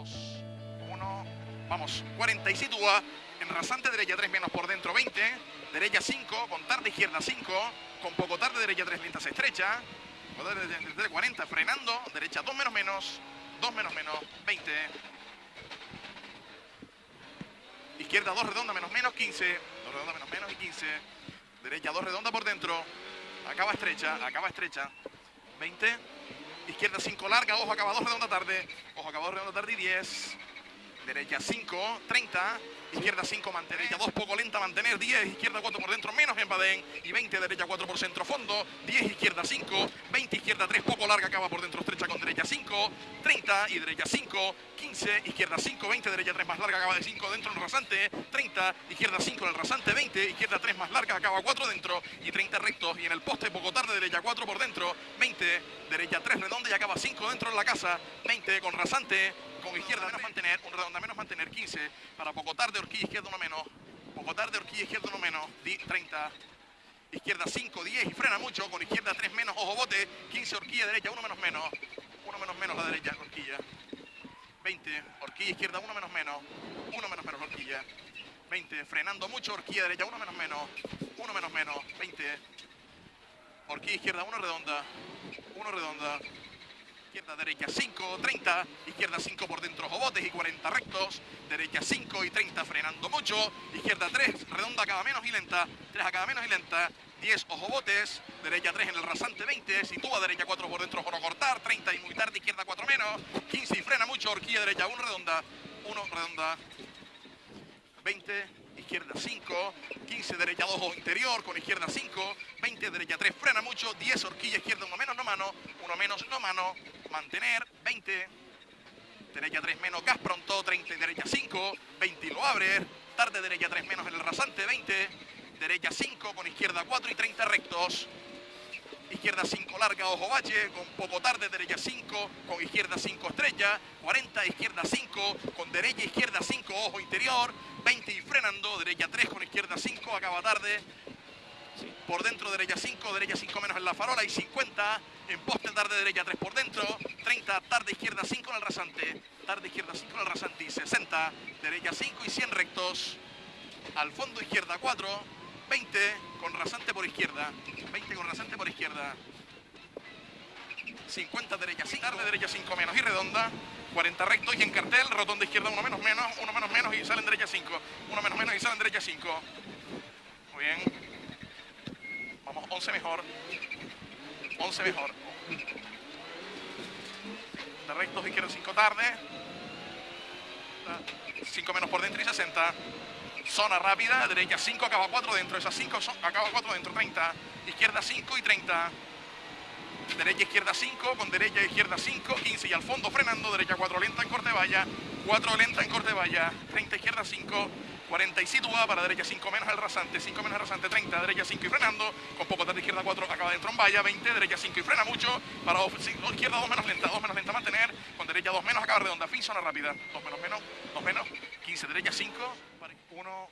2, 1, vamos, 40 y sitúa en rasante derecha 3 menos por dentro 20, derecha 5, con tarde izquierda 5, con poco tarde derecha 3 lenta se estrecha, 40, frenando, derecha 2 menos menos, 2 menos menos, 20, izquierda 2 redonda menos menos, 15, 2 redonda menos menos y 15, derecha 2 redonda por dentro, acaba estrecha, acaba estrecha, 20, izquierda 5 larga, ojo acaba 2 redonda tarde, ojo acaba 2 redonda tarde y 10, derecha 5, 30, izquierda 5, mantener, derecha 2, poco lenta, mantener, 10, izquierda 4 por dentro, menos en Badén, y 20, derecha 4 por centro, fondo, 10, izquierda 5, 20, izquierda 3, poco larga, acaba por dentro, estrecha con derecha 5, 30 y derecha 5, 15, izquierda 5, 20, derecha 3 más larga, acaba de 5 dentro en el rasante, 30, izquierda 5 en el rasante, 20, izquierda 3 más larga, acaba 4 dentro y 30 rectos y en el poste poco tarde, derecha 4 por dentro, 20, derecha 3 redonda y acaba 5 dentro en la casa, 20 con rasante, con izquierda menos mantener, un redonda menos mantener 15, para poco tarde horquilla izquierda uno menos, poco tarde horquilla izquierda uno menos, 30, izquierda 5, 10 y frena mucho, con izquierda 3 menos, ojo bote, 15 horquilla derecha, 1 menos menos, 1 menos menos la derecha, horquilla, 20, horquilla izquierda 1 menos menos, 1 menos menos horquilla, 20, frenando mucho, horquilla derecha 1 menos menos, 1 menos menos, 20, horquilla izquierda 1 redonda, 1 redonda, izquierda, derecha 5, 30, izquierda 5 por dentro, jobotes y 40 rectos, derecha 5 y 30 frenando mucho, izquierda 3, redonda acaba menos y lenta, 3 acaba menos y lenta, 10 ojobotes, derecha 3 en el rasante 20, sitúa derecha 4 por dentro por cortar, 30 y muy tarde, izquierda 4 menos, 15 y frena mucho, horquilla derecha 1 redonda, 1 redonda, 20, izquierda 5, 15 derecha 2 o interior con izquierda 5, 20 derecha 3 frena mucho, 10 horquilla izquierda 1 menos no mano, 1 menos no mano, mantener, 20, derecha 3 menos gas pronto, 30 derecha 5, 20 y lo abre, tarde derecha 3 menos en el rasante, 20, derecha 5 con izquierda 4 y 30 rectos, izquierda 5 larga, ojo bache, con poco tarde, derecha 5, con izquierda 5 estrella, 40, izquierda 5, con derecha, izquierda 5, ojo interior, 20 y frenando, derecha 3 con izquierda 5, acaba tarde, por dentro derecha 5, derecha 5 menos en la farola y 50, en poste tarde derecha 3 por dentro, 30, tarde izquierda 5 en el rasante, tarde izquierda 5 en el rasante y 60, derecha 5 y 100 rectos, al fondo izquierda 4, 20 con rasante por izquierda, 20 con rasante por izquierda, 50 derecha 5, tarde derecha 5 menos y redonda, 40 rectos y en cartel, rotonda izquierda 1 menos menos, 1 menos menos y salen derecha 5, 1 menos menos y salen derecha 5. Muy bien. Vamos, 11 mejor. 11 mejor. De rectos izquierda 5 tarde. 5 menos por dentro y 60. Zona rápida, derecha 5, acaba 4 dentro. Esas 5 acaba 4 dentro, 30. Izquierda 5 y 30 derecha izquierda 5, con derecha izquierda 5, 15 y al fondo frenando, derecha 4 lenta en corte valla, 4 lenta en corte valla, 30 izquierda 5, 40 y sitúa para derecha 5 menos el rasante, 5 menos el rasante, 30, derecha 5 y frenando, con poco tarde izquierda 4 acaba dentro en valla, 20, derecha 5 y frena mucho, para izquierda 2 menos lenta, 2 menos lenta mantener, con derecha 2 menos acaba redonda, fin zona rápida, 2 menos menos, 2 menos, 15, derecha 5, 1,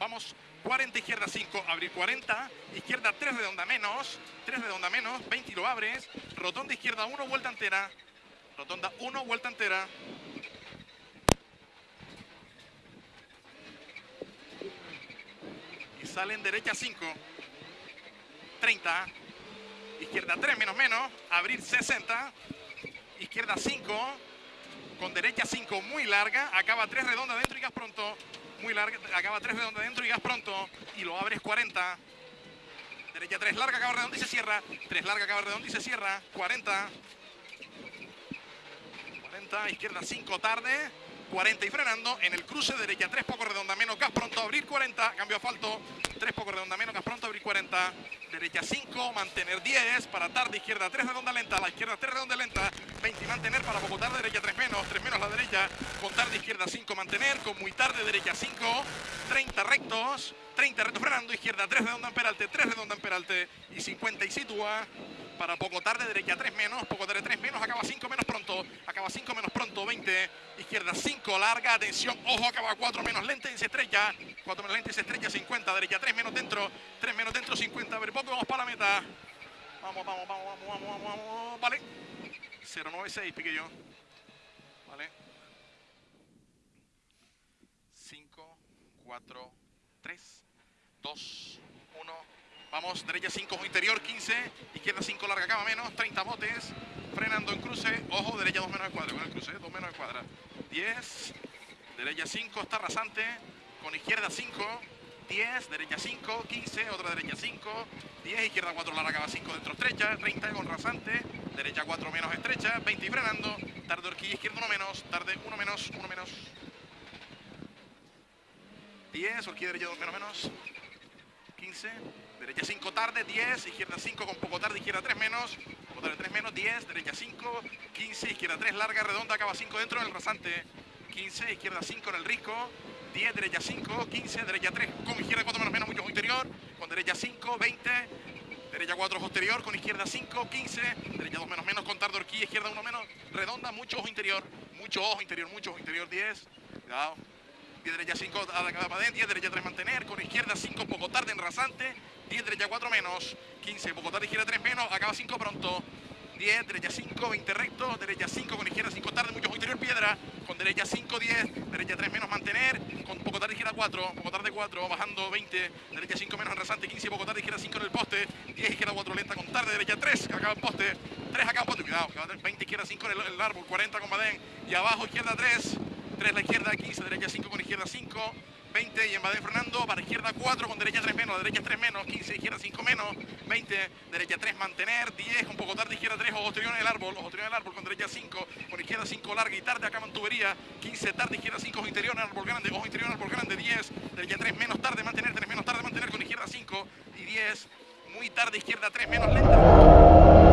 Vamos, 40 izquierda 5, abrir 40, izquierda 3 redonda menos, 3 redonda menos, 20 y lo abres, rotonda izquierda 1, vuelta entera, rotonda 1, vuelta entera. Y salen derecha 5, 30, izquierda 3 menos menos, abrir 60, izquierda 5, con derecha 5 muy larga, acaba 3 redonda dentro y gas pronto, muy larga, acaba 3 redonda dentro y gas pronto. Y lo abres 40. Derecha 3 larga, acaba redonda y se cierra. 3 larga, acaba redonda y se cierra. 40. 40, izquierda 5 tarde. 40 y frenando en el cruce derecha. 3 poco redonda menos gas pronto abrir 40 cambio asfalto. 3 poco redonda menos gas pronto abrir 40 derecha 5 mantener 10 para tarde izquierda 3 redonda lenta la izquierda 3 redonda lenta. 20 y mantener para poco tarde derecha 3 menos 3 menos la derecha. Con tarde izquierda 5 mantener con muy tarde derecha 5 30 rectos 30 rectos frenando izquierda 3 redonda en peralte 3 redonda en peralte y 50 y sitúa para poco tarde, derecha 3 menos, poco tarde 3 menos, acaba 5 menos pronto, acaba 5 menos pronto, 20, izquierda 5, larga, atención, ojo, acaba 4 menos lente y se estrella, 4 menos lente y se estrella, 50, derecha 3 menos dentro, 3 menos dentro, 50, a ver poco, vamos para la meta, vamos, vamos, vamos, vamos, vamos, vamos, vamos vale, 096 pique yo, vale, 5, 4, 3, 2, 1, Vamos, derecha 5, ojo interior, 15. Izquierda 5, larga cama menos, 30 botes. Frenando en cruce, ojo, derecha 2 menos de cuadra, con el cruce, 2 menos de cuadra. 10, derecha 5, está rasante. Con izquierda 5, 10, derecha 5, 15, otra derecha 5, 10, izquierda 4, larga cama 5 dentro estrecha, 30 con rasante. Derecha 4 menos estrecha, 20 y frenando. Tarde horquilla izquierda 1 menos, tarde 1 menos, 1 menos. 10, horquilla derecha 2 menos menos. 15, derecha 5 tarde, 10, izquierda 5 con poco tarde, izquierda 3 menos, poco tarde 3 menos, 10, derecha 5, 15, izquierda 3 larga, redonda, acaba 5 dentro en el rasante, 15, izquierda 5 en el risco, 10, derecha 5, 15, derecha 3 con izquierda 4 menos menos, mucho interior, con derecha 5, 20, derecha 4 posterior, con izquierda 5, 15, derecha 2 menos menos, con tarde horquilla, izquierda 1 menos, redonda, mucho ojo interior, mucho ojo interior, mucho ojo interior, 10, cuidado. 10 derecha 5 a la adentro, 10 derecha 3 mantener, con izquierda 5 poco tarde en rasante, 10 derecha 4 menos, 15 poco tarde izquierda 3 menos, acaba 5 pronto, 10 derecha 5, 20 recto, derecha 5 con izquierda 5 tarde, mucho interior piedra, con derecha 5, 10, derecha 3 menos mantener, con poco tarde izquierda 4, poco tarde 4, bajando 20, derecha 5 menos en rasante, 15 poco tarde izquierda 5 en el poste, 10 izquierda 4 lenta con tarde, derecha 3, acaba en poste, 3 acá en poste, cuidado, 20 izquierda 5 en el, el árbol, 40 con Badén, y abajo izquierda 3, 3 la izquierda, 15, derecha 5 con izquierda 5, 20 y en Badén frenando, para izquierda 4 con derecha 3 menos, derecha 3 menos, 15, izquierda 5 menos, 20, derecha 3 mantener, 10 con poco tarde, izquierda 3, ojo exterior en el árbol, ojo exterior en el árbol con derecha 5, con izquierda 5 larga y tarde acá en tubería, 15 tarde, izquierda 5, ojo interior árbol grande, ojo interior árbol grande, 10, derecha 3 menos tarde, mantener, 3 menos tarde, mantener con izquierda 5 y 10, muy tarde, izquierda 3 menos lenta.